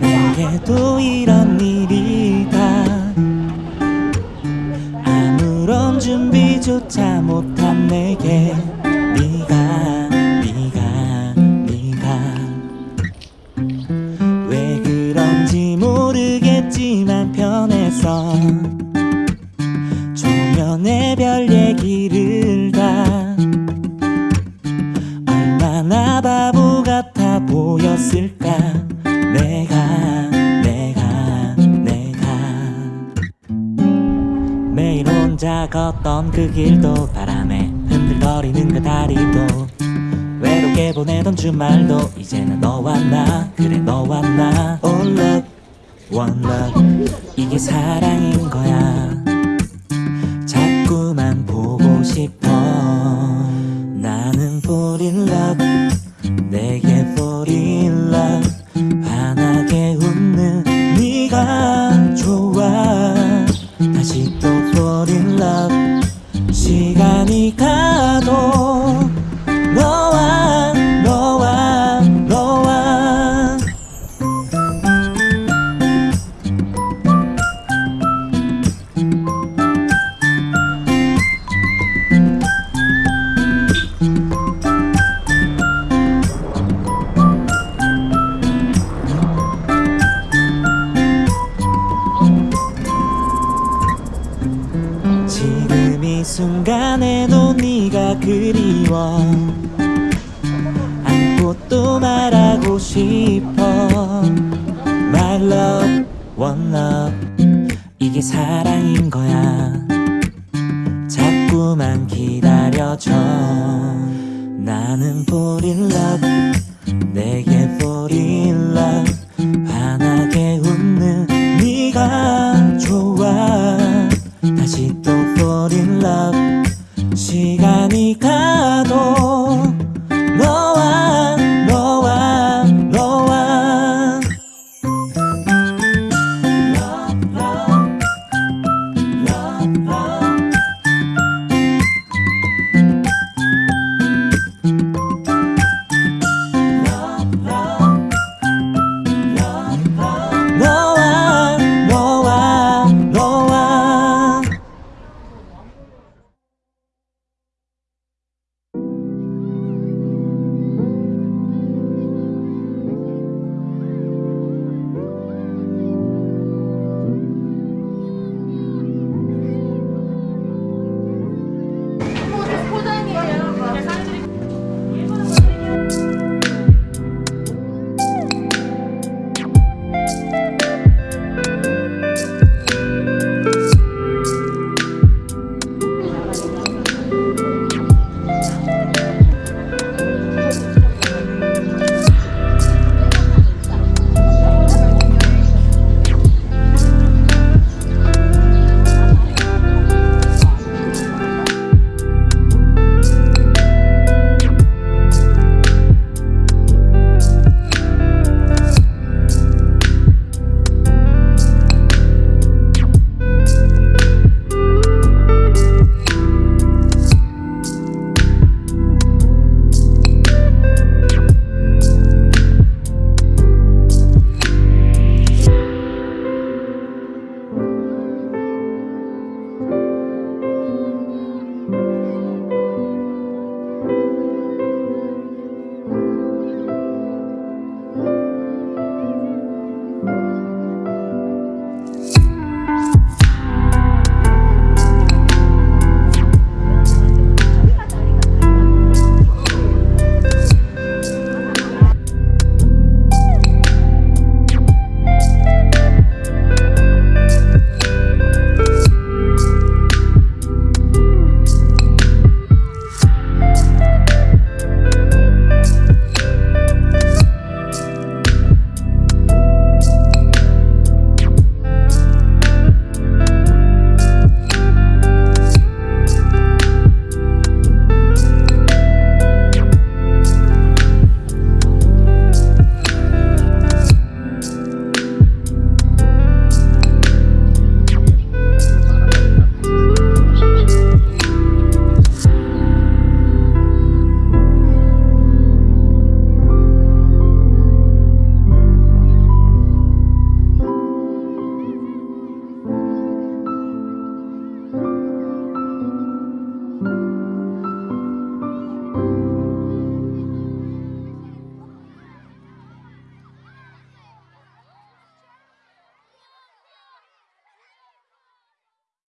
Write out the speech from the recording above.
내게도 이런 일이 다 아무런 준비조차 못한 내게 네가 네가 네가. 왜 그런지 모르겠지만 편해서 조면에 별 얘기를 다 얼마나 바보 보였을까? 내가 내가 내가. 매일 혼자 걷던 그 길도 바람에 흔들거리는 그 다리도. 외롭게 보내던 주말도 이제는 너와 나 그래 너와 나. All love one love. 이게 사랑인 거야. 자꾸만 보고 싶어. 나는 fall in love 그리워. 안고 또 말하고 싶어. My love, one love. 이게 사랑인 거야. 자꾸만 기다려줘. 나는 fall in love. 내게